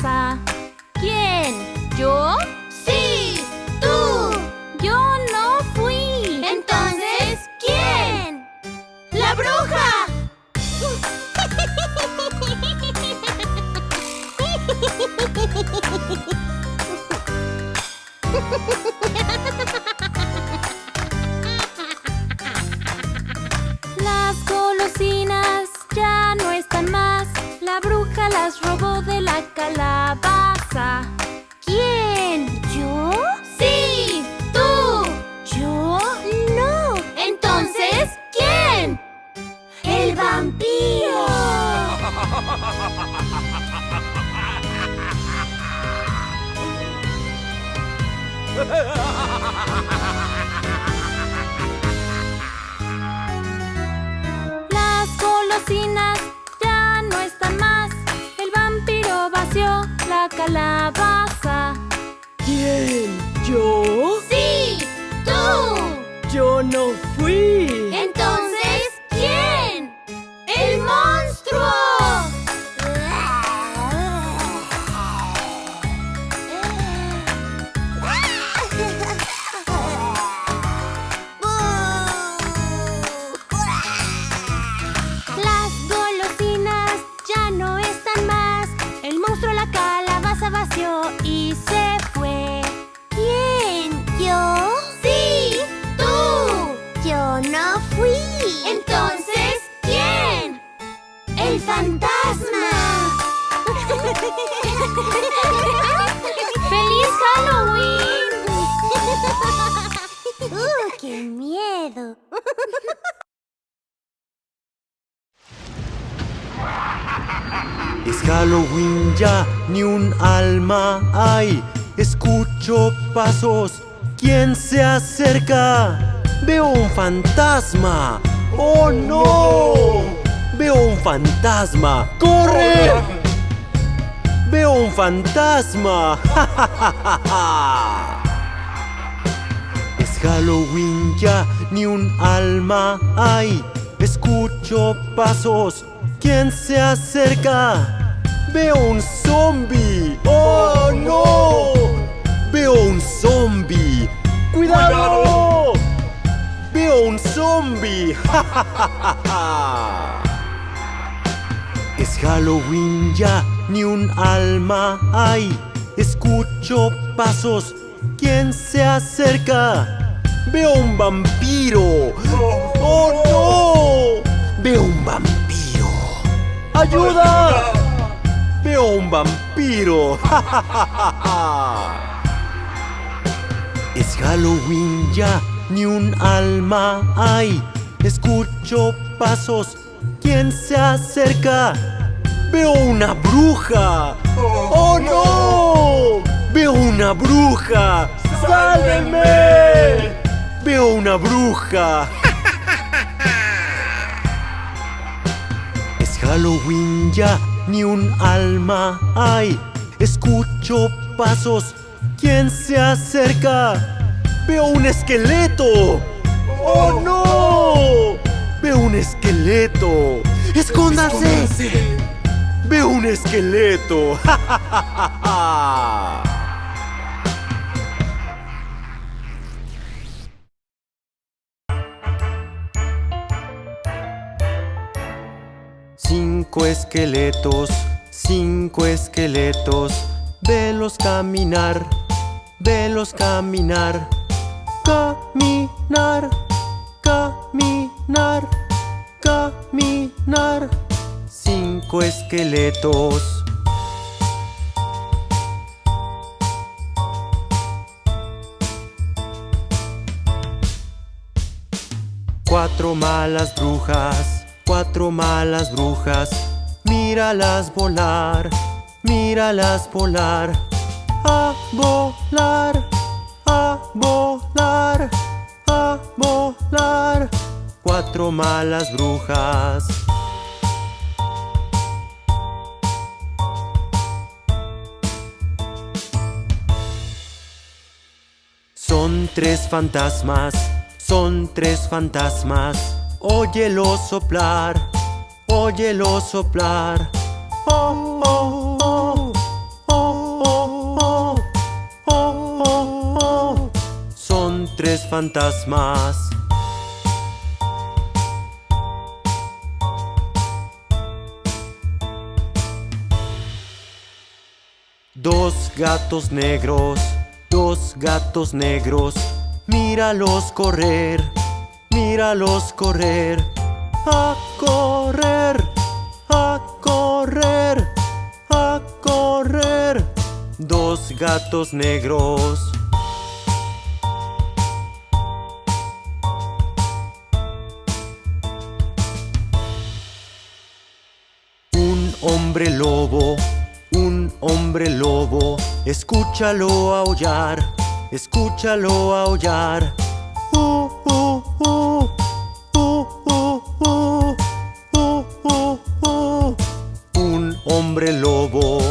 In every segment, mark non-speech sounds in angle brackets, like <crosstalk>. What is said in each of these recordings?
沙 ¡El fantasma! ¡Feliz Halloween! ¡Uh, qué miedo! Es Halloween ya, ni un alma hay. Escucho pasos, ¿quién se acerca? Veo un fantasma. ¡Oh no! Veo un fantasma. ¡Corre! Veo un fantasma. <laughs> Es Halloween ya, ni un alma hay. Escucho pasos, ¿quién se acerca? Veo un zombie. ¡Oh no! Veo un zombie. ¡Cuidado! Veo un zombie. <laughs> Halloween ya, ni un alma hay. Escucho pasos, ¿quién se acerca? Veo un vampiro. ¡Oh no! Veo un vampiro. ¡Ayuda! Veo un vampiro. <laughs> Es Halloween ya, ni un alma hay. Escucho pasos, ¿quién se acerca? Veo una bruja. ¡Oh no! Veo una bruja. ¡Sálvenme! Veo una bruja. <laughs> Es Halloween ya, ni un alma hay. Escucho pasos, ¿quién se acerca? Veo un esqueleto. ¡Oh no! Veo un esqueleto. ¡Escóndase! Veo un esqueleto. <laughs> Cinco esqueletos, cinco esqueletos, velos caminar, velos caminar, caminar, caminar, caminar. Cinco esqueletos. Cuatro malas brujas, cuatro malas brujas, míralas volar, míralas volar, a volar, a volar, a volar. Cuatro malas brujas. Son tres fantasmas, son tres fantasmas. Óyelo soplar, óyelo soplar. Oh, oh, oh, oh, oh, oh, oh, Son tres fantasmas. Dos gatos negros Dos gatos negros, míralos correr, míralos correr. A correr, a correr, a correr. Dos gatos negros. Un hombre lobo, un hombre lobo Escúchalo aullar, escúchalo aullar. Uh uh uh, uh, uh, uh. Un hombre lobo.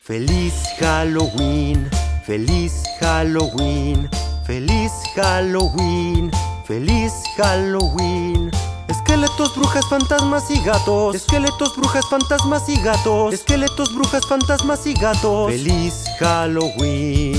Feliz Halloween, feliz Halloween, feliz Halloween. Feliz Halloween. Esqueletos, brujas, fantasmas y gatos. Esqueletos, brujas, fantasmas y gatos. Esqueletos, brujas, fantasmas y gatos. Feliz Halloween.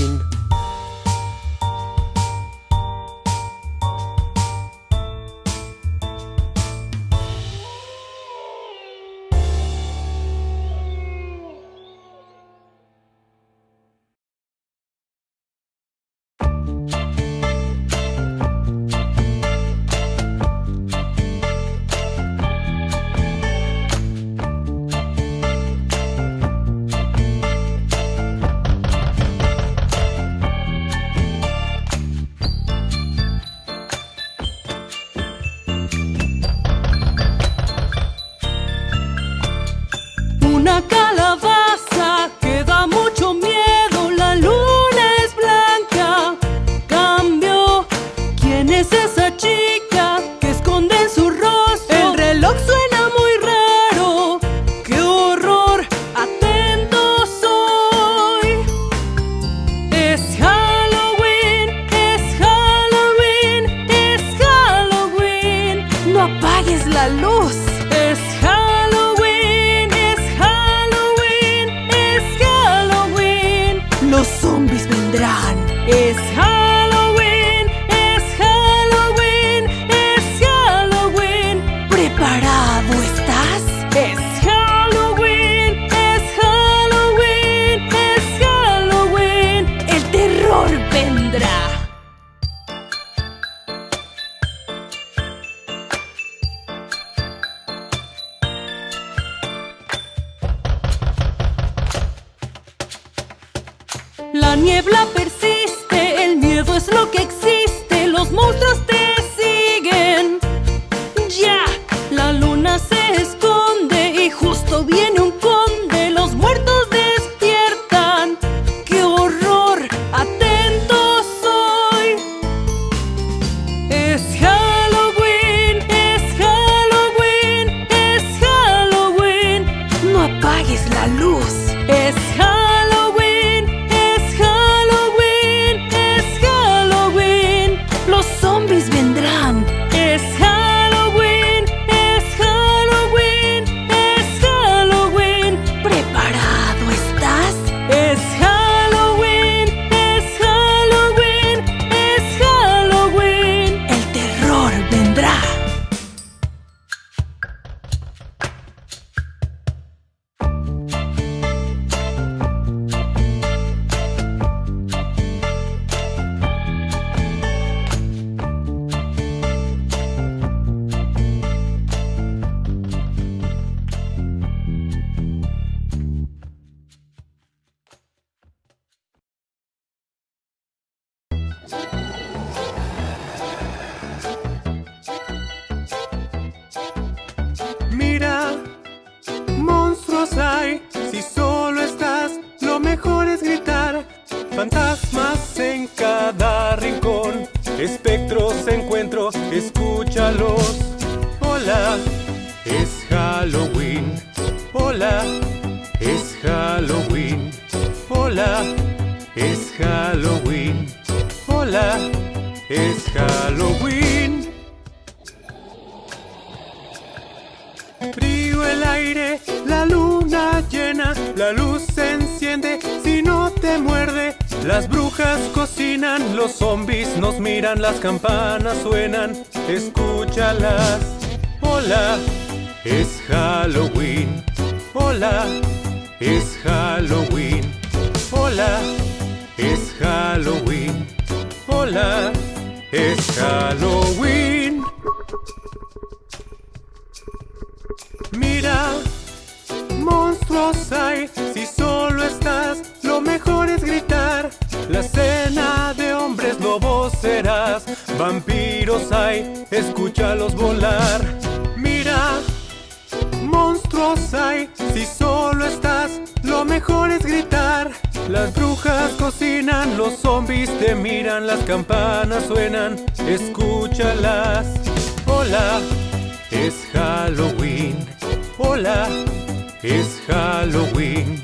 Es Halloween.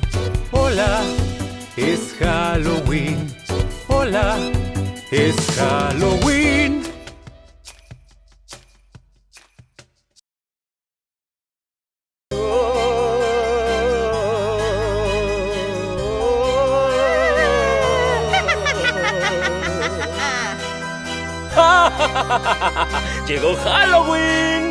Hola, es Halloween. Hola, es Halloween. <laughs> ¡Llegó Halloween!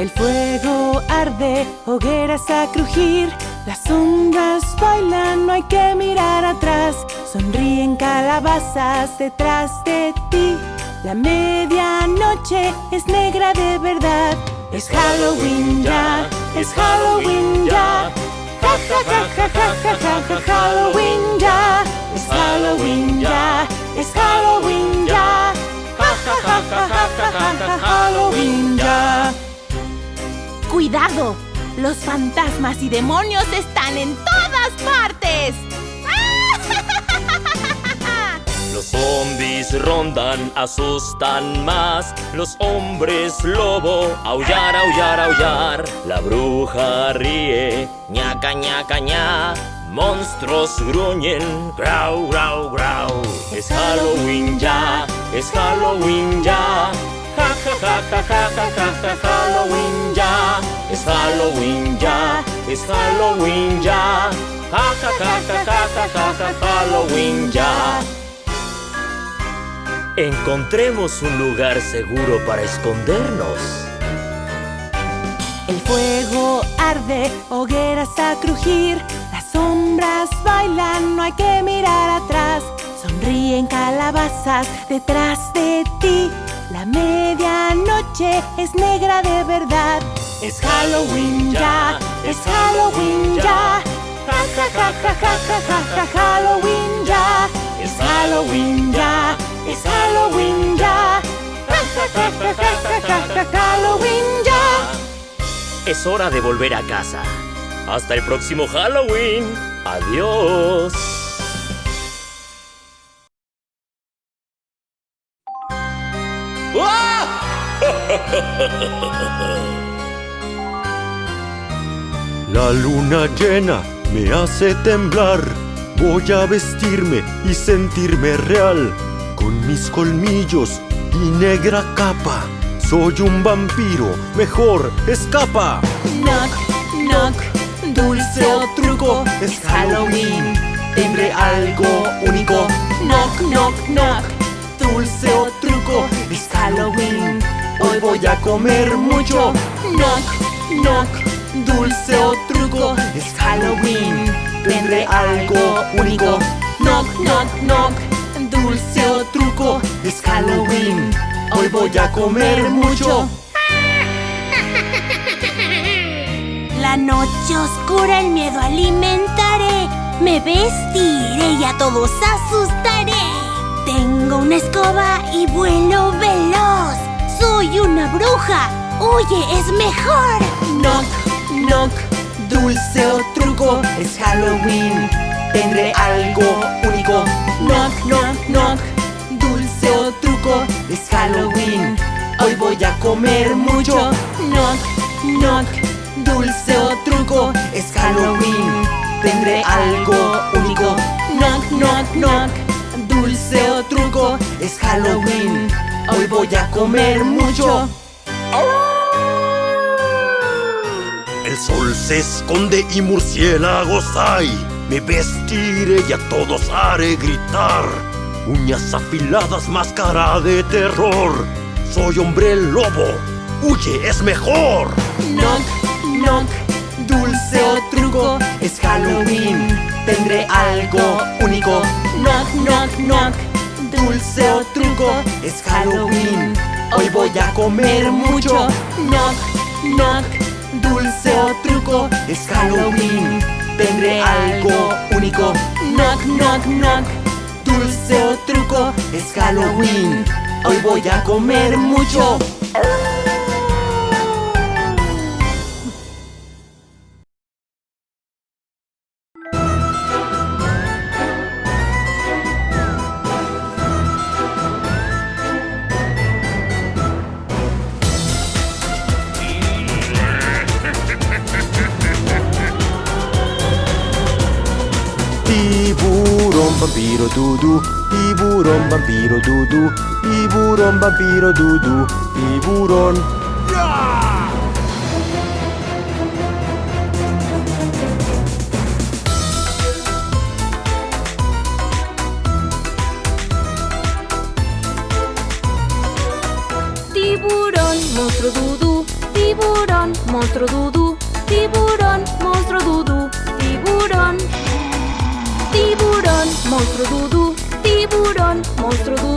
El fuego arde, hogueras a crujir, las sombras bailan, no hay que mirar atrás. Sonríen calabazas detrás de ti. La medianoche es negra de verdad. Es Halloween ya, es Halloween ya. Ja ja ja ja ja ja ja Halloween ya. Es Halloween ya, es Halloween ya. Ja ja ja ja ja ja ja ja Halloween ya. ¡Cuidado! Los fantasmas y demonios están en todas partes. <laughs> Los zombies rondan, asustan más. Los hombres lobo, aullar, aullar, aullar. La bruja ríe, ñaca, ñaca, ña. Monstruos gruñen, grau, grau, grau. Es Halloween ya, es Halloween ya. Ja, ja, ja, ja, ja, ja, ja, ja, Halloween ya. Es Halloween ya, es Halloween ya. Ja, ja, ja, ja, ja, ja, ja, ja, Halloween ya. Encontremos un lugar seguro para escondernos. El fuego arde, hogueras a crujir, las sombras bailan, no hay que mirar atrás. Sonríen calabazas detrás de ti. La medianoche es negra de verdad. Es Halloween ya, es Halloween ya. Ja ja ja ja ja ja ja Halloween ya. Es Halloween ya, es Halloween ya. Ja ja ja ja ja ja ja Halloween ya. Es hora de volver a casa. Hasta el próximo Halloween. Adiós. <laughs> La luna llena me hace temblar. Voy a vestirme y sentirme real. Con mis colmillos y negra capa. Soy un vampiro, mejor escapa. Knock, knock, dulce o truco, es Halloween. Tendré algo único. Knock, knock, knock, dulce o truco, es Halloween. Hoy voy a comer mucho. Knock, knock, dulce o truco, es Halloween. Tendré algo único. Knock, knock, knock, dulce o truco, es Halloween. Hoy voy a comer mucho. <laughs> La noche oscura el miedo alimentaré. Me vestiré y a todos asustaré. Tengo una escoba y vuelo veloz. Soy una bruja. Huye, es mejor. Knock, knock, dulce o truco, es Halloween. Tendré algo único. Knock, knock, knock, dulce o truco, es Halloween. Hoy voy a comer mucho. Knock, knock, dulce o truco, es Halloween. Tendré algo único. Knock, knock, knock, dulce o truco, es Halloween. Hoy voy a comer mucho. El sol se esconde y murciélagos hay. Me vestiré y a todos haré gritar. Uñas afiladas, máscara de terror. Soy hombre lobo. Huye, es mejor. Knock, knock, dulce o truco, es Halloween. Tendré algo único. Knock, knock, knock, dulce o truco, es Halloween. Hoy voy a comer mucho. Knock, knock, dulce o truco, es Halloween. Tendré algo único. Knock, knock, knock, dulce o truco, es Halloween. Hoy voy a comer mucho. Dudu. Tiburón, vampiro, dudu. Tiburón. Tiburón, monstruo dudú, tiburón, monstruo dudú, tiburón, monstruo dudú, tiburón. Tiburón, monstruo dudú, tiburón, monstruo dudú,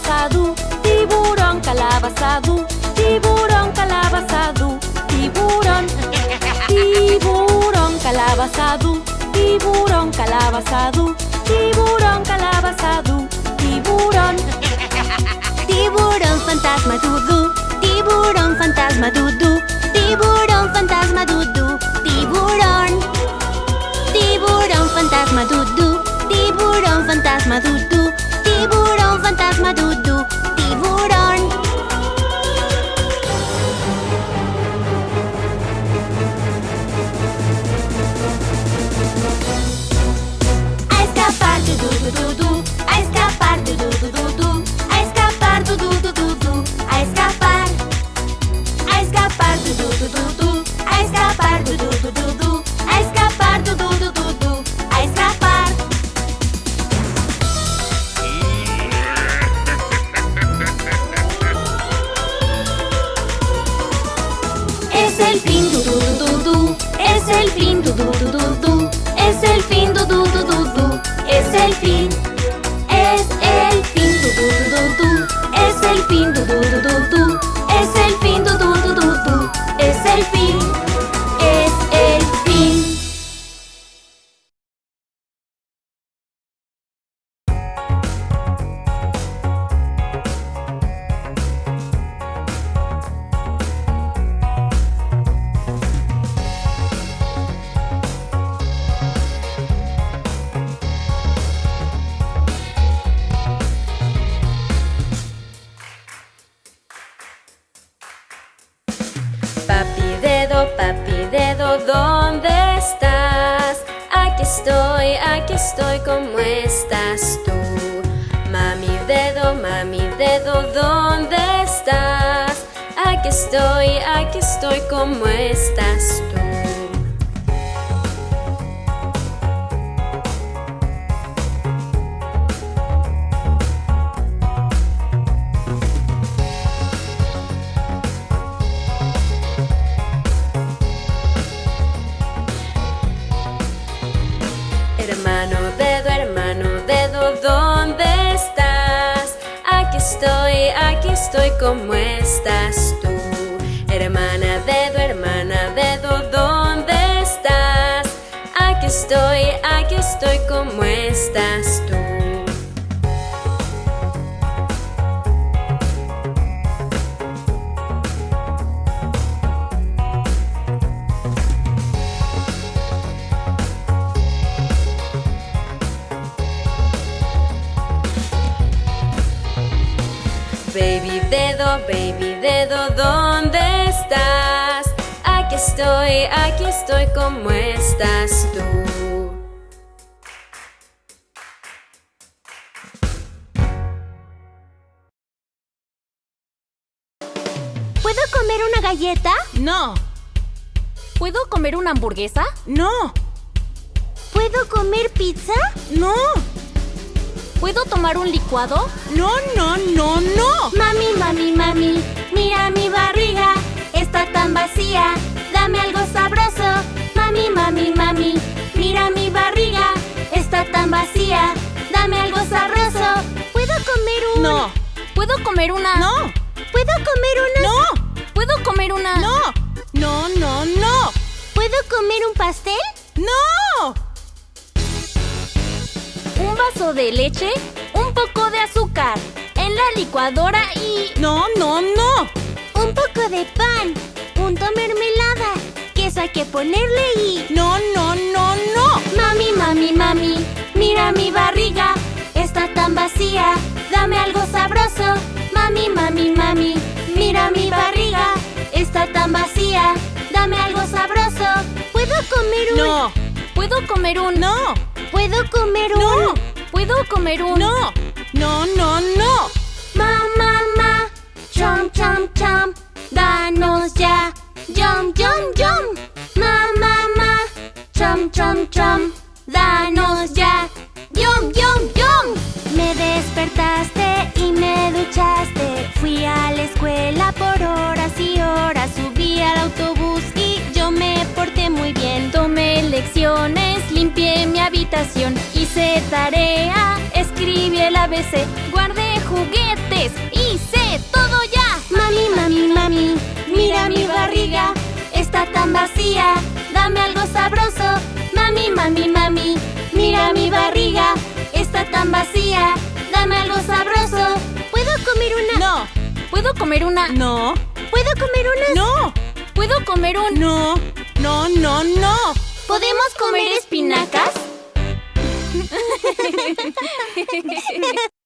calabazadú, tiburón, calabazadú, tiburón, calabazadú, tiburón. Tiburón, calabazadú, tiburón, calabazadú, tiburón, calabazadú, tiburón. Tiburón fantasma dudú, tiburón fantasma dudú, tiburón fantasma dudú, tiburón. Tiburón fantasma dudú, tiburón fantasma dudú, Tiburão fantasma Dudu Tiburão A escapar do Dudu Dudu A escapar do Dudu Dudu A escapar do Dudu papi dedo, ¿dónde estás? Aquí estoy, aquí estoy, ¿cómo estás tú? Mami dedo, mami dedo, ¿dónde estás? Aquí estoy, aquí estoy, ¿cómo estás tú? Estoy, ¿cómo estás tú? Hermana dedo, hermana dedo, ¿dónde estás? Aquí estoy, aquí estoy, ¿cómo estás tú? dedo, baby dedo, ¿dónde estás? Aquí estoy, aquí estoy, ¿cómo estás tú? ¿Puedo comer una galleta? No. ¿Puedo comer una hamburguesa? No. ¿Puedo comer pizza? No. ¿Puedo tomar un licuado? no, no, no, no. Mami, mami, mami, mira mi barriga, está tan vacía. Dame algo sabroso. Mami, mami, mami, mira mi barriga, está tan vacía. Dame algo sabroso. ¿Puedo comer un...? No, ¿Puedo comer una? no, ¿Puedo comer una...? no, ¿Puedo comer una? no, no, no, no, ¿Puedo comer un pastel? no. Un vaso de leche, un poco de azúcar, en la licuadora y... No, no, no. Un poco de pan, punto mermelada, queso hay que ponerle y... No, no, no, no. Mami, mami, mami, mira mi barriga, está tan vacía. Dame algo sabroso. Mami, mami, mami, mira mi barriga, está tan vacía. Dame algo sabroso. ¿Puedo comer un...? No, ¿Puedo comer un... no, ¿Puedo comer un...? no, ¿Puedo comer un... no, no, no, no. Ma, ma, ma, chom, chom, chom, danos ya, yum, yum, yum. Ma, ma, ma, chom, chom, chom, danos ya, yum, yum, yum. Me despertaste y me duchaste, fui a la escuela por horas y horas, subí al autobús y yo me porté muy bien. Tomé lecciones, limpié mi habitación, hice tarea, escribí el ABC, guardé juguetes, hice todo ya. Mami, mami, mami, mira mi barriga, está tan vacía. Dame algo sabroso. Mami, mami, mami, mira mi barriga, está tan vacía. Dame algo sabroso. ¿Puedo comer una? No, ¿Puedo comer una? no, ¿Puedo comer una? no, ¿Puedo comer un... no, no, no, no. ¿Podemos comer espinacas? <laughs>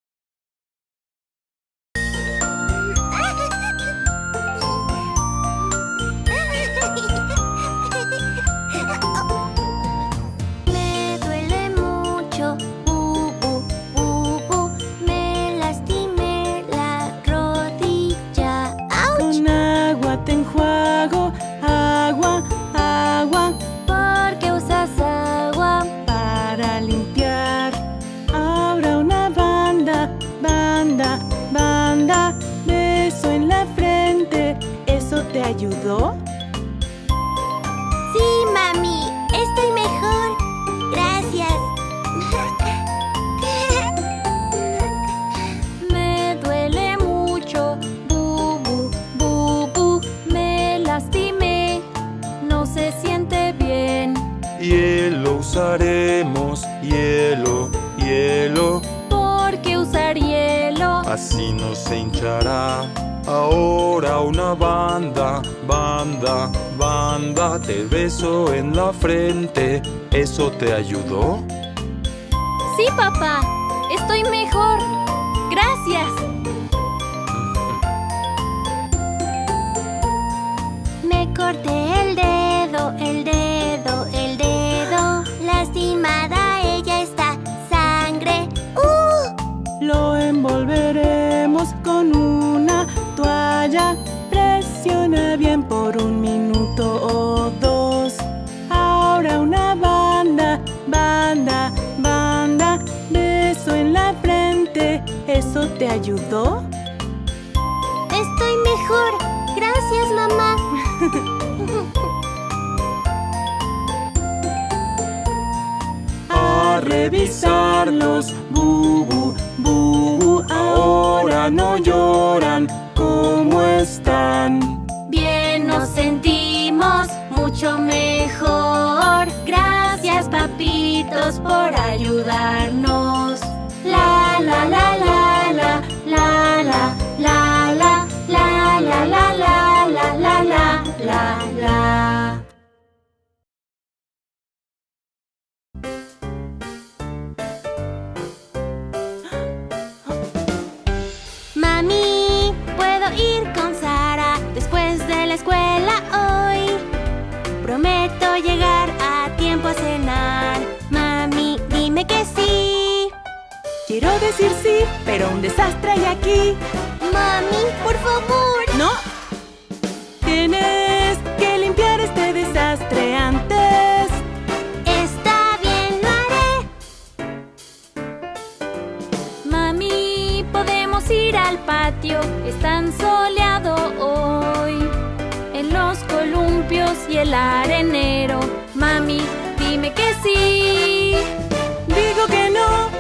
te ayudó? No lloran. ¿Cómo están? Bien nos sentimos mucho mejor. Gracias, papitos, por ayudarnos. Quiero decir sí, pero un desastre hay aquí. Mami, por favor. ¿No? Tienes que limpiar este desastre antes. Está bien, lo haré. Mami, podemos ir al patio. Es tan soleado hoy. En los columpios y el arenero. Mami, dime que sí. Digo que no,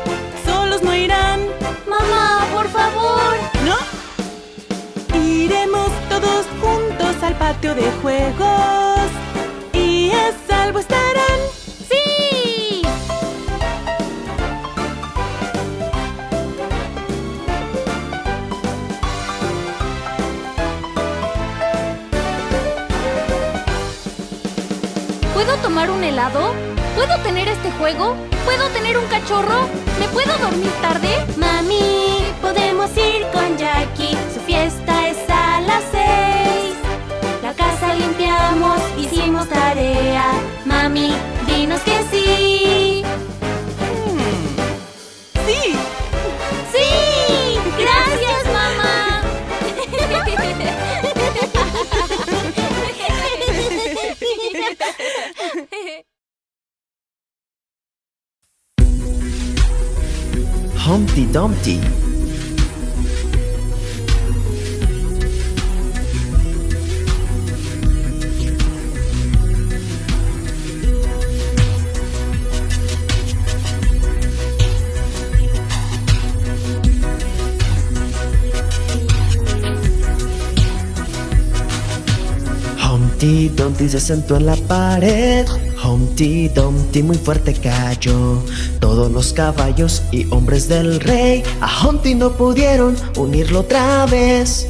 solos no irán. Mamá, por favor. ¿No? Iremos todos juntos al patio de juegos. Y a salvo estarán. ¡Sí! ¿Puedo tomar un helado? ¿Puedo tener este juego? ¿Puedo tener un cachorro? ¿Me puedo dormir tarde? Mami, podemos ir con Jackie. Su fiesta es a las seis. La casa limpiamos, hicimos tarea. Mami, dinos que sí. Dumpty. Humpty Dumpty se sentó en la pared. Humpty Dumpty muy fuerte cayó. Todos los caballos y hombres del rey a Humpty no pudieron unirlo otra vez.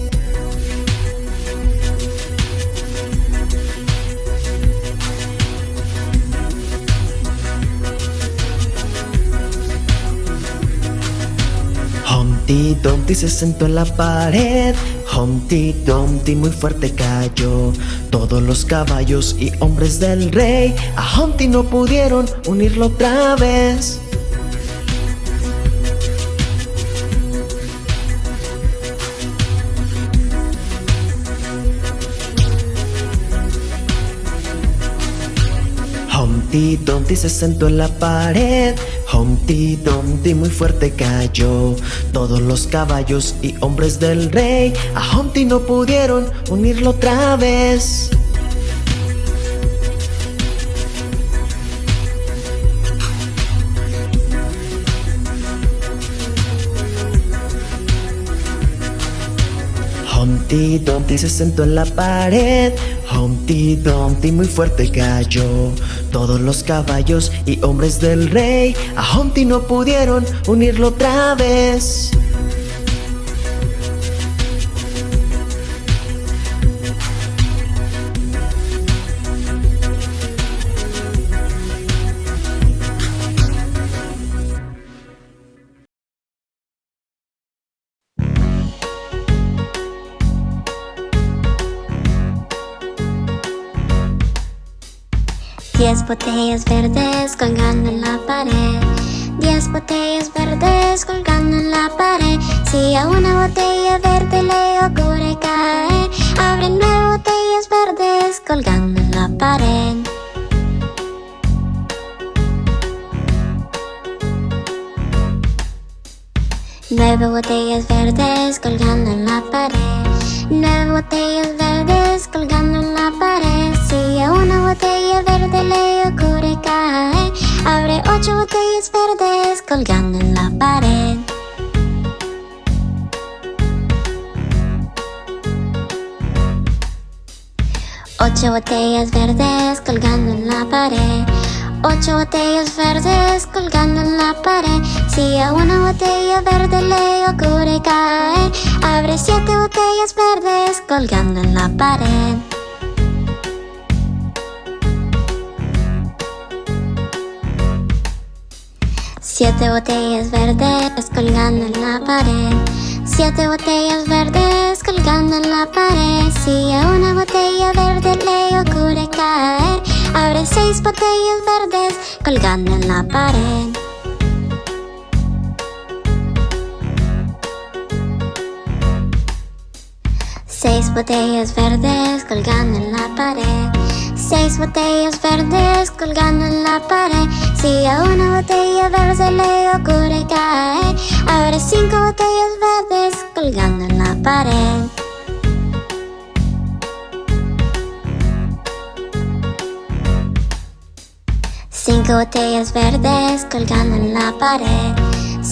Humpty Dumpty se sentó en la pared. Humpty Dumpty muy fuerte cayó. Todos los caballos y hombres del rey a Humpty no pudieron unirlo otra vez. Humpty Dumpty se sentó en la pared. Humpty Dumpty muy fuerte cayó. Todos los caballos y hombres del rey a Humpty no pudieron unirlo otra vez. Humpty Dumpty se sentó en la pared. Humpty Dumpty muy fuerte cayó. Todos los caballos y hombres del rey a Humpty no pudieron unirlo otra vez. Diez botellas verdes colgando en la pared. Diez botellas verdes colgando en la pared. Si a una botella verde le ocurre caer, abre nueve botellas verdes colgando en la pared. Nueve botellas verdes colgando en la pared. Nueve botellas verdes colgando en la pared. Si a una botella verde le ocurre caer, abre ocho botellas verdes colgando en la pared. Ocho botellas verdes colgando en la pared. Ocho botellas verdes colgando en la pared. Si a una botella verde le ocurre caer, abre siete botellas verdes colgando en la pared. Siete botellas verdes colgando en la pared. Siete botellas verdes colgando en la pared. Si a una botella verde le ocurre caer, abre seis botellas verdes colgando en la pared. Seis botellas verdes colgando en la pared Seis botellas verdes colgando en la pared. Si a una botella verde se le ocurre caer Abre cinco botellas verdes colgando en la pared. Cinco botellas verdes colgando en la pared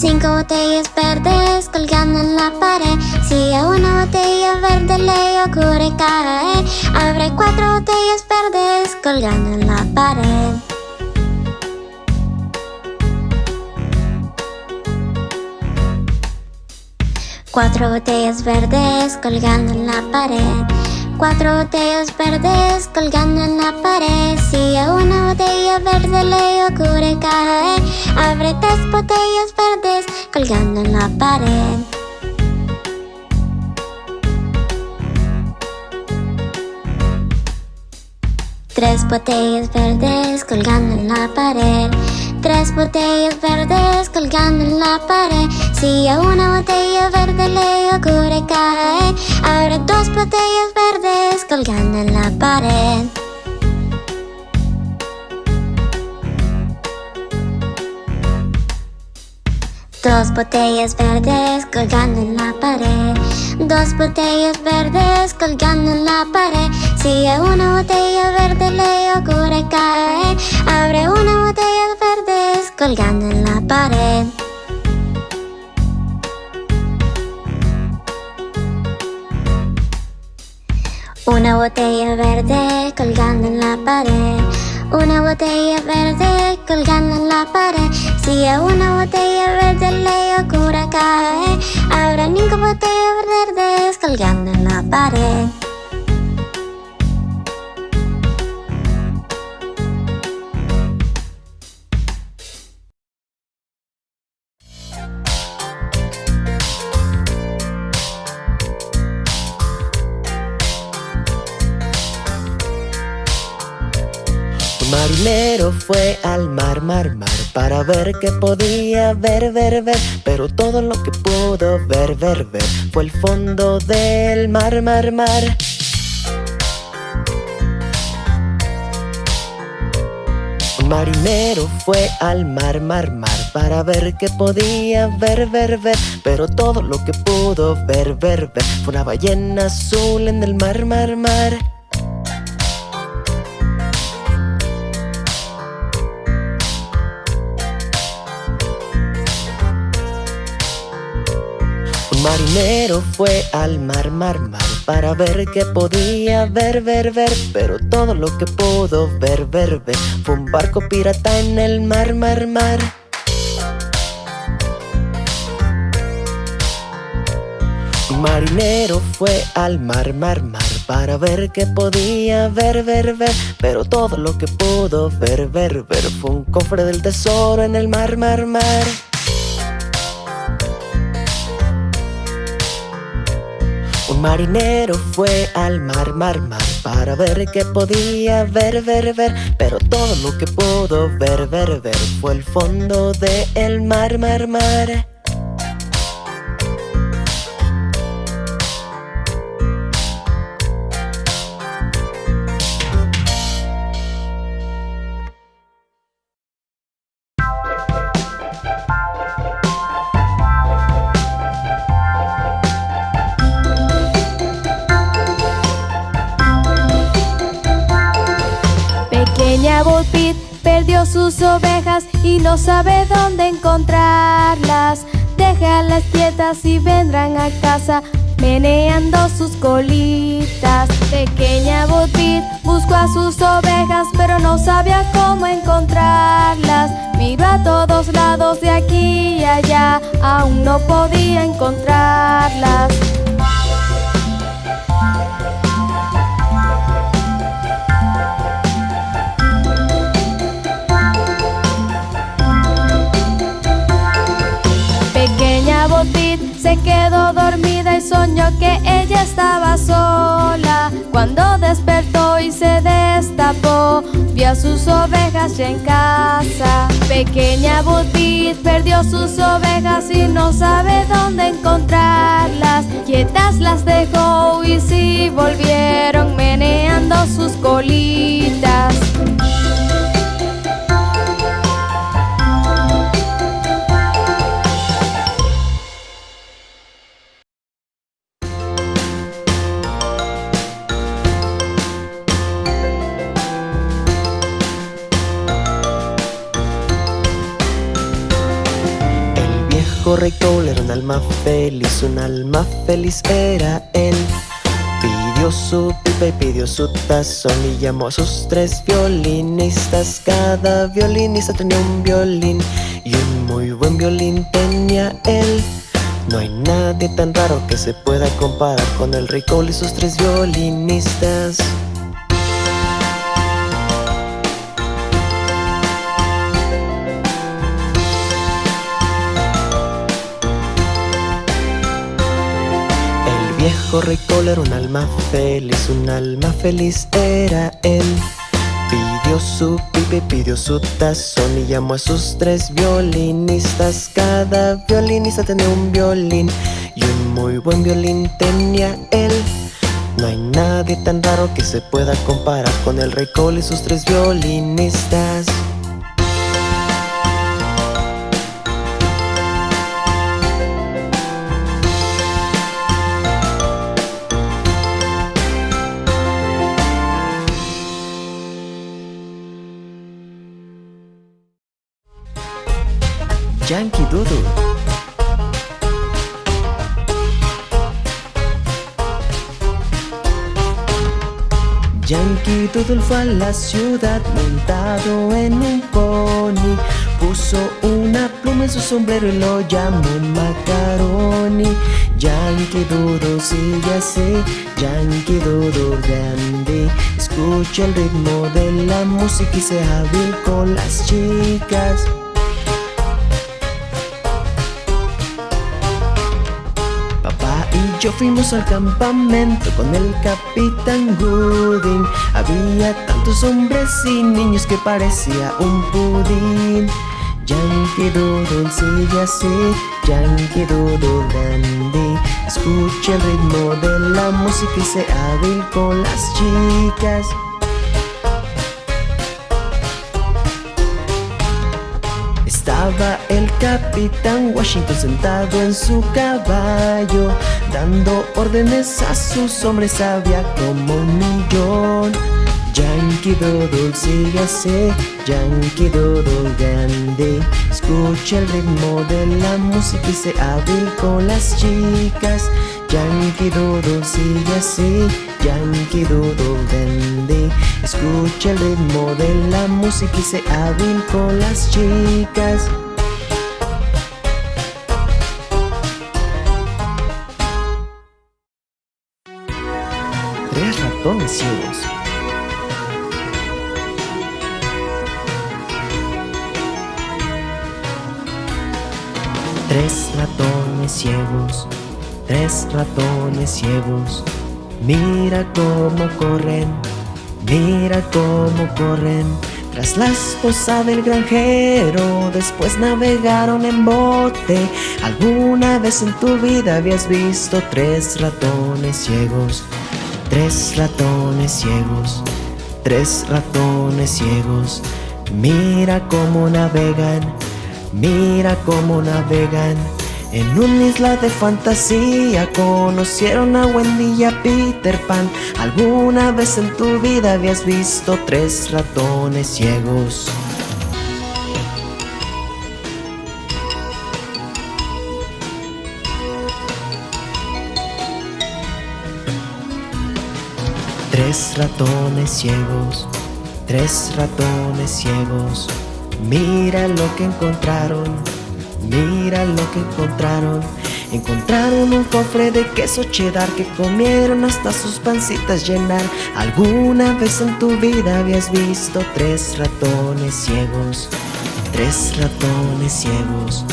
Cinco botellas verdes colgando en la pared. Si a una botella verde le ocurre caer Abre cuatro botellas verdes colgando en la pared. Cuatro botellas verdes colgando en la pared Cuatro botellas verdes colgando en la pared. Si a una botella verde le ocurre caer Abre tres botellas verdes colgando en la pared. Tres botellas verdes colgando en la pared Tres botellas verdes colgando en la pared. Si a una botella verde le ocurre caer Abre dos botellas verdes colgando en la pared Dos botellas verdes colgando en la pared. Dos botellas verdes colgando en la pared. Si a una botella verde le ocurre caer Abre una botella verdes colgando en la pared. Una botella verde colgando en la pared Una botella verde colgando en la pared. Si a una botella verde le ocurre caer Habrá cinco botellas verdes colgando en la pared marinero fue al mar, mar, mar Para ver qué podía ver, ver, ver. Pero todo lo que pudo ver, ver, ver Fue el fondo del mar, mar, mar. Marinero fue al mar, mar, mar Para ver qué podía ver, ver, ver. Pero todo lo que pudo ver, ver, ver Fue una ballena azul en el mar, mar, mar Un marinero fue al mar, mar, mar Para ver qué podía ver, ver, ver Pero todo lo que pudo ver, ver, ver Fue un barco pirata en el mar, mar, mar. Marinero fue al mar, mar, mar Para ver qué podía ver, ver, ver Pero todo lo que pudo ver, ver, ver Fue un cofre del tesoro en el mar, mar, mar marinero fue al mar, mar, mar Para ver qué podía ver, ver, ver. Pero todo lo que pudo ver, ver, ver Fue el fondo del mar, mar, mar no sabe dónde encontrarlas. Déjalas quietas y vendrán a casa meneando sus colitas. Pequeña Bo Peep buscó a sus ovejas pero no sabía cómo encontrarlas. Miró a todos lados de aquí y allá, aún no podía encontrarlas. Se quedó dormida y soñó que ella estaba sola. Cuando despertó y se destapó, vio a sus ovejas ya en casa. Pequeña Budbit perdió sus ovejas y no sabe dónde encontrarlas. Quietas las dejó y sí volvieron meneando sus colitas. Alma feliz, un alma feliz era él. Pidió su pipa y pidió su tazón y llamó a sus tres violinistas. Cada violinista tenía un violín y un muy buen violín tenía él. No hay nadie tan raro que se pueda comparar con el Rey Cole y sus tres violinistas. Viejo rey era un alma feliz, un alma feliz era él. Pidió su pipe, pidió su tazón y llamó a sus tres violinistas. Cada violinista tenía un violín y un muy buen violín tenía él. No hay nadie tan raro que se pueda comparar con el rey Cole y sus tres violinistas. Yankee Doodle. Yankee Doodle fue a la ciudad montado en un pony. Puso una pluma en su sombrero y lo llamó Macaroni. Yankee Doodle sigue así, Yankee Doodle grande. Escucha el ritmo de la música y sea hábil con las chicas yo fuimos al campamento con el capitán Gooding. Había tantos hombres y niños que parecía un pudín. Yankee Doodle sigue así, Yankee Doodle dandy Escucha el ritmo de la música y sea hábil con las chicas Estaba el capitán Washington sentado en su caballo Dando órdenes a sus hombres había como un millón. Yankee Doodle sigue así, Yankee Doodle grande. Escucha el ritmo de la música y se hábil con las chicas Yankee Doodle sigue así, Yankee Doodle grande Escucha el ritmo de la música y se hábil con las chicas. Ratones ciegos. Tres ratones ciegos, tres ratones ciegos. Mira cómo corren, mira cómo corren. Tras la esposa del granjero, después navegaron en bote. ¿Alguna vez en tu vida habías visto tres ratones ciegos? Tres ratones ciegos, tres ratones ciegos. Mira cómo navegan, mira cómo navegan. En una isla de fantasía conocieron a Wendy y a Peter Pan. ¿Alguna vez en tu vida habías visto tres ratones ciegos? Tres ratones ciegos, tres ratones ciegos. Mira lo que encontraron, mira lo que encontraron. Encontraron un cofre de queso cheddar que comieron hasta sus pancitas llenar. ¿Alguna vez en tu vida habías visto tres ratones ciegos? Tres ratones ciegos,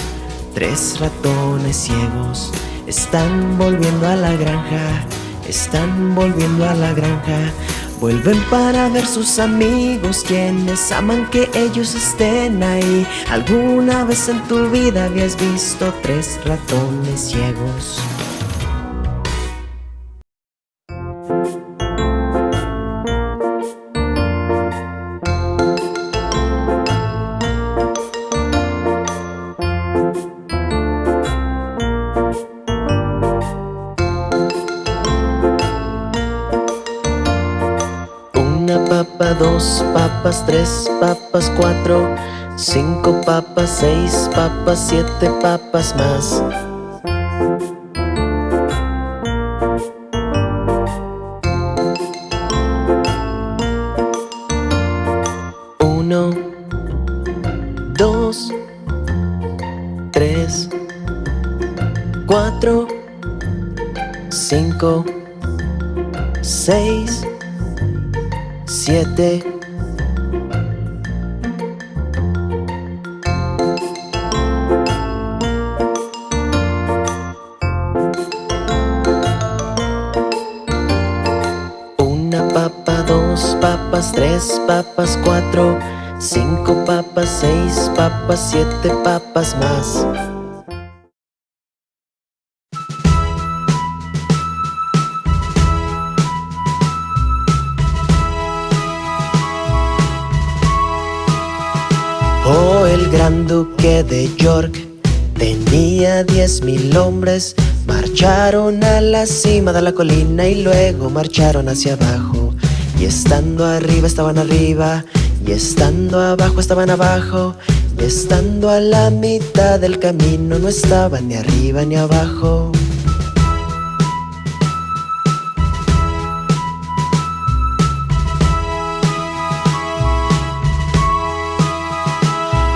tres ratones ciegos. Están volviendo a la granja están volviendo a la granja Vuelven para ver sus amigos quienes aman que ellos estén ahí. ¿Alguna vez en tu vida habías visto tres ratones ciegos? Tres papas, cuatro, cinco papas, seis papas, siete papas más. Siete papas más. Oh, el gran duque de York tenía diez mil hombres. Marcharon a la cima de la colina y luego marcharon hacia abajo. Y estando arriba estaban arriba, y estando abajo estaban abajo, estando a la mitad del camino no estaban ni arriba ni abajo.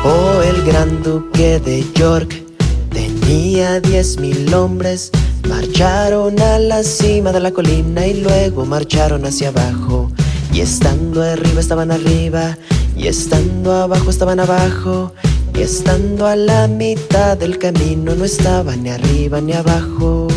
Oh, el gran duque de York tenía diez mil hombres. Marcharon a la cima de la colina y luego marcharon hacia abajo. Y estando arriba estaban arriba, y estando abajo estaban abajo, y estando a la mitad del camino no estaban ni arriba ni abajo.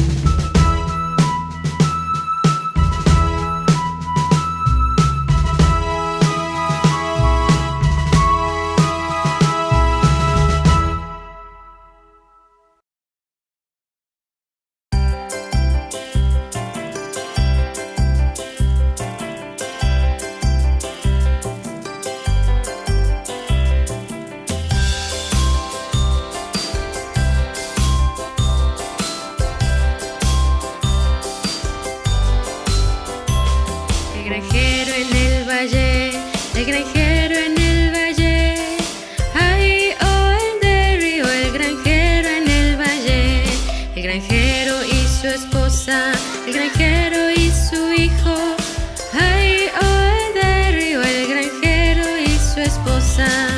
Y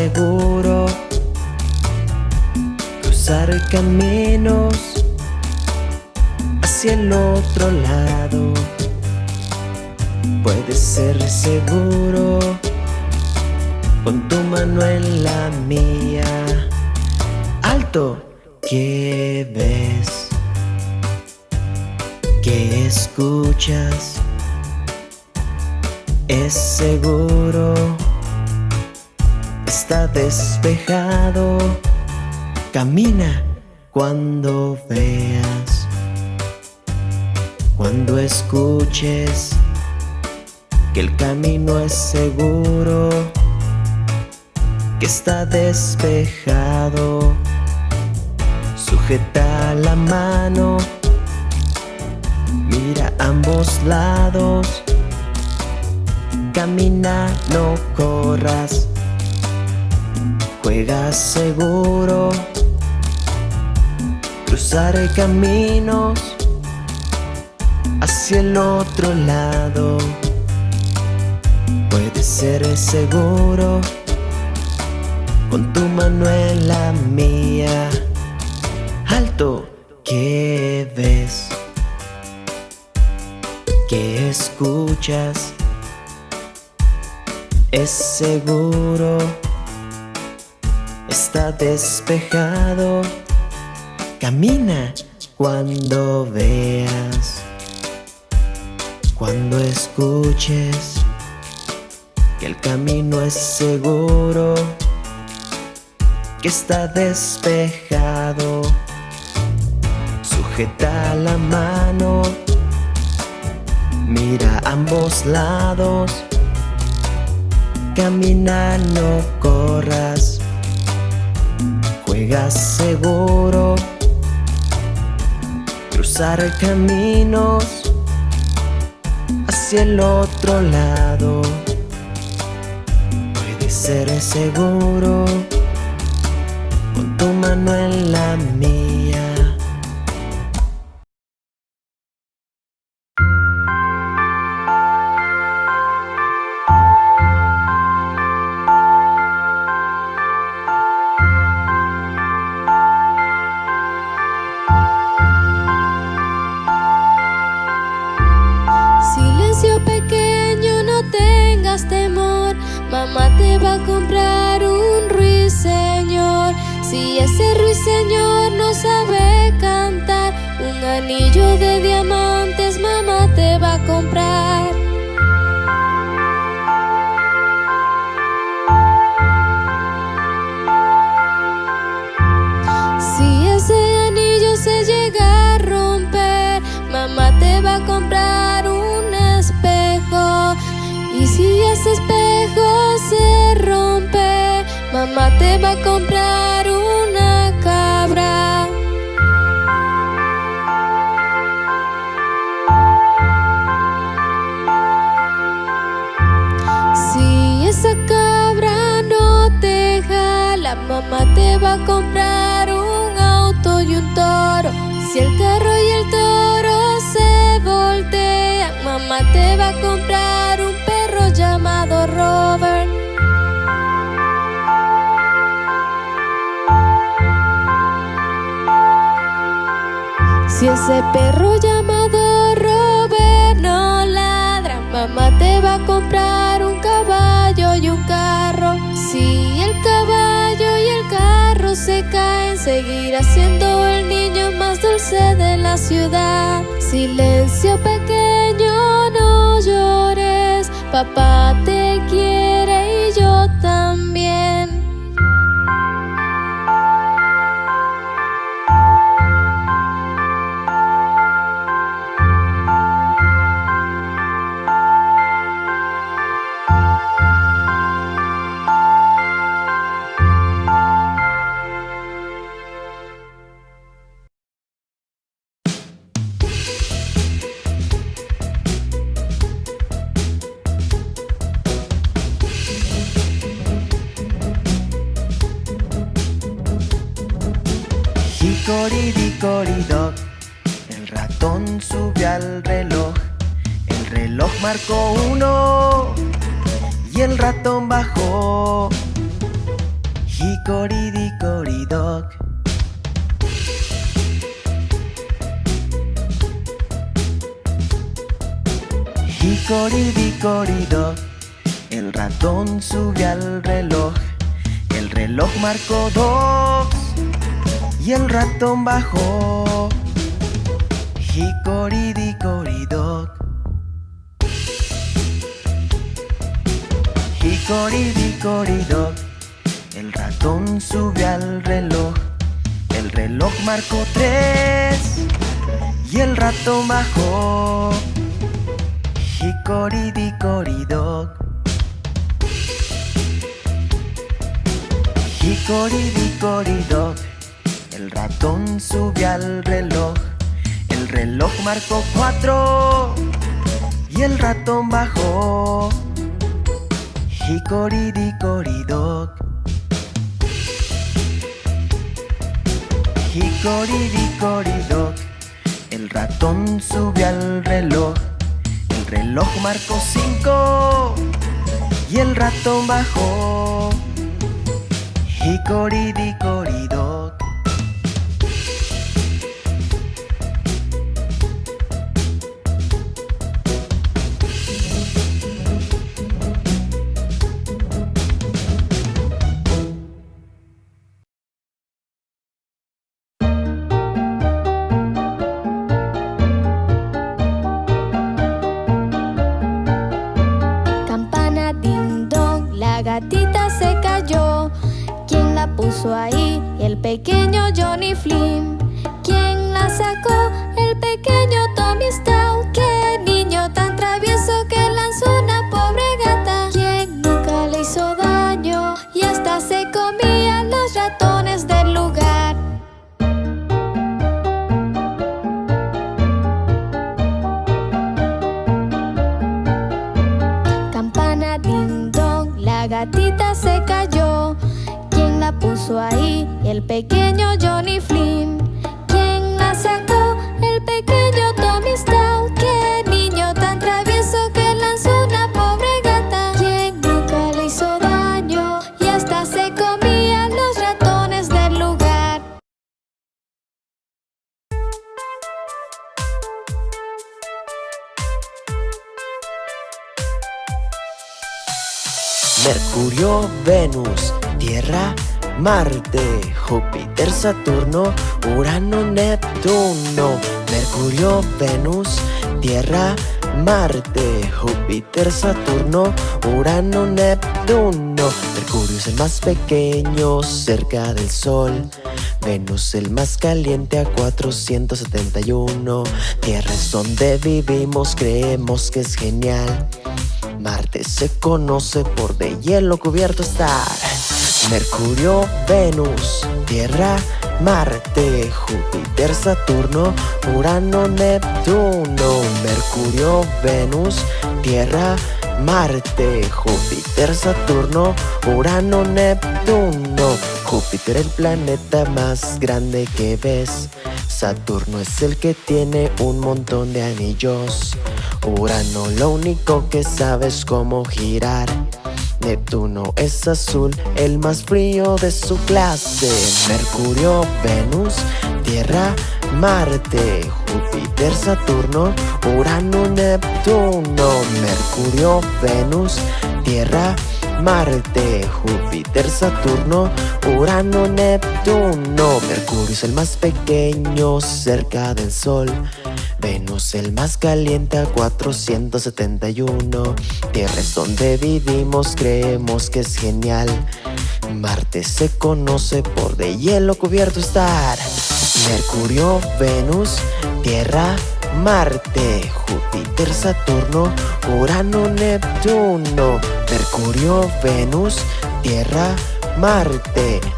seguro. Cruzar caminos hacia el otro lado. Puede ser seguro con tu mano en la mía. Alto, ¿qué ves? ¿Qué escuchas? Es seguro, está despejado. Camina cuando veas, cuando escuches que el camino es seguro que está despejado. Sujeta la mano, mira ambos lados. Camina, no corras. Seguro. Cruzar caminos hacia el otro lado. Puede ser seguro con tu mano en la mía. Alto, ¿qué ves? ¿Qué escuchas? Es seguro, está despejado. Camina cuando veas, cuando escuches que el camino es seguro que está despejado. Sujeta la mano, mira ambos lados. Camina, no corras. Juega seguro. Cruzar caminos hacia el otro lado. Puede ser seguro tu mano en la mía. Si ese perro llamado Robert no ladra, mamá te va a comprar un caballo y un carro. Si el caballo y el carro se caen, seguirá siendo el niño más dulce de la ciudad. Silencio pequeño, no llores, papá te quiere Hicoridicoridoc. Hicoridicoridoc, el ratón sube al reloj. El reloj marcó cuatro y el ratón bajó. Hicoridicoridoc. Hicoridicoridoc, el ratón sube al reloj. El reloj marcó cinco y el ratón bajó. Hicoridicoridoc. Mercurio, Venus, Tierra, Marte, Júpiter, Saturno, Urano, Neptuno. Mercurio, Venus, Tierra, Marte, Júpiter, Saturno, Urano, Neptuno. Mercurio es el más pequeño cerca del Sol. Venus el más caliente a 471. Tierra es donde vivimos, creemos que es genial. Marte se conoce por de hielo cubierto estar. Mercurio, Venus, Tierra, Marte, Júpiter, Saturno, Urano, Neptuno. Mercurio, Venus, Tierra, Marte, Júpiter, Saturno, Urano, Neptuno. Júpiter el planeta más grande que ves. Saturno es el que tiene un montón de anillos. Urano lo único que sabe es cómo girar. Neptuno es azul, el más frío de su clase. Mercurio, Venus, Tierra, Marte, Júpiter, Saturno, Urano, Neptuno. Mercurio, Venus, Tierra, Marte, Júpiter, Saturno, Urano, Neptuno. Mercurio es el más pequeño cerca del Sol. Venus el más caliente a 471. Tierra es donde vivimos, creemos que es genial. Marte se conoce por de hielo cubierto estar. Mercurio, Venus, Tierra, Marte, Júpiter, Saturno, Urano, Neptuno. Mercurio, Venus, Tierra, Marte,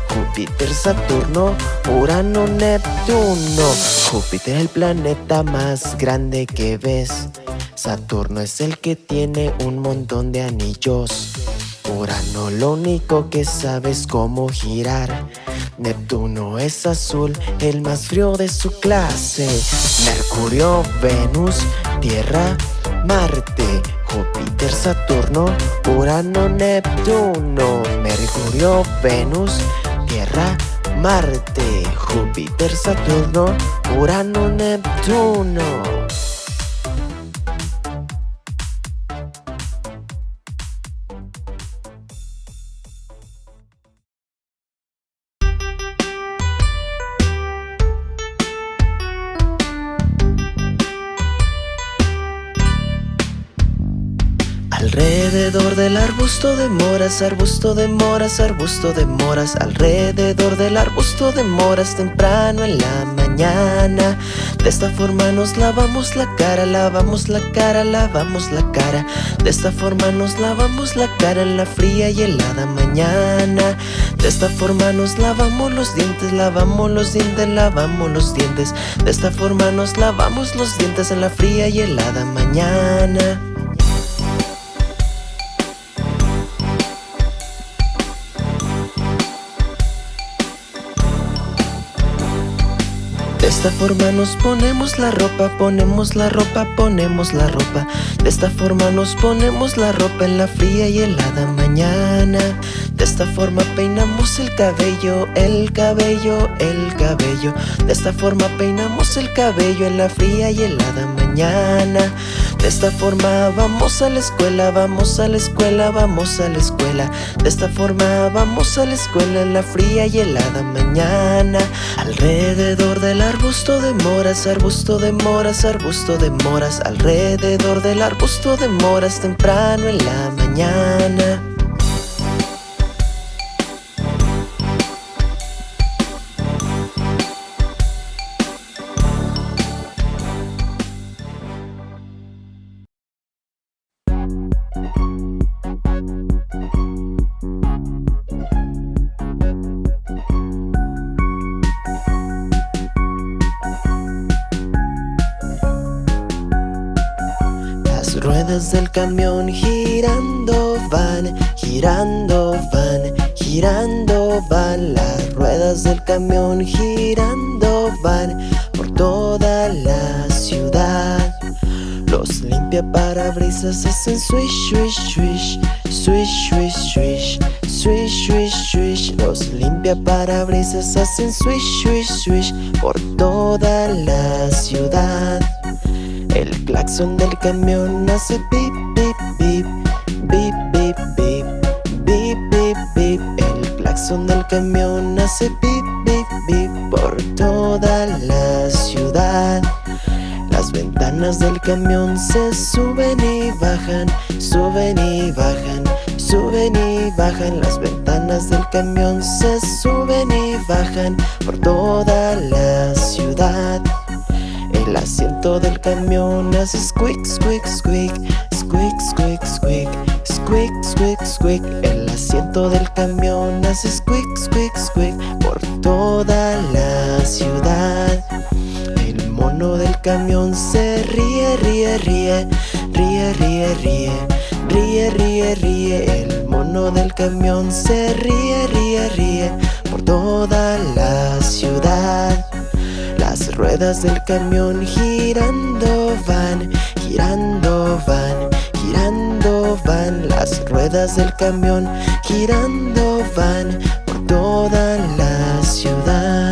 Júpiter, Saturno, Urano, Neptuno. Júpiter el planeta más grande que ves. Saturno es el que tiene un montón de anillos. Urano lo único que sabe es cómo girar. Neptuno es azul, el más frío de su clase. Mercurio, Venus, Tierra, Marte, Júpiter, Saturno, Urano, Neptuno. Mercurio, Venus, Tierra, Marte, Júpiter, Saturno, Urano, Neptuno. Arbusto de moras, arbusto de moras, arbusto de moras Alrededor del arbusto de moras temprano en la mañana. De esta forma nos lavamos la cara, lavamos la cara, lavamos la cara. De esta forma nos lavamos la cara en la fría y helada mañana. De esta forma nos lavamos los dientes, lavamos los dientes, lavamos los dientes. De esta forma nos lavamos los dientes en la fría y helada mañana esta forma nos ponemos la ropa, ponemos la ropa, ponemos la ropa. De esta forma nos ponemos la ropa en la fría y helada mañana. De esta forma peinamos el cabello, el cabello, el cabello De esta forma peinamos el cabello en la fría y helada mañana. De esta forma vamos a la escuela, vamos a la escuela, vamos a la escuela. De esta forma vamos a la escuela en la fría y helada mañana. Alrededor de la arbusto de moras, arbusto de moras, arbusto de moras. Alrededor del arbusto de moras temprano en la mañana ruedas del camión girando van, girando van, girando van. Las ruedas del camión girando van por toda la ciudad. Los limpia parabrisas hacen swish, swish, swish Swish, swish, swish Swish, swish, swish. Los limpia parabrisas hacen swish, swish, swish Por toda la ciudad el claxon del camión hace pip, pip, pip Bip, bip, bip Bip, bip, bip. El claxon del camión hace pip, bip, bip Por toda la ciudad. Las ventanas del camión se suben y bajan Suben y bajan Suben y bajan. Las ventanas del camión se suben y bajan Por toda la ciudad el asiento del camión hace squeak, squeak, squeak Squeak, squeak, squeak Squeak, squeak, squeak El asiento del camión hace squeak, squeak, squeak Por toda la ciudad. El mono del camión se ríe, ríe, ríe Ríe, ríe, ríe Ríe, ríe, ríe. El mono del camión se ríe, ríe, ríe Por toda la ciudad ruedas del camión girando van, girando van, girando van. Las ruedas del camión girando van por toda la ciudad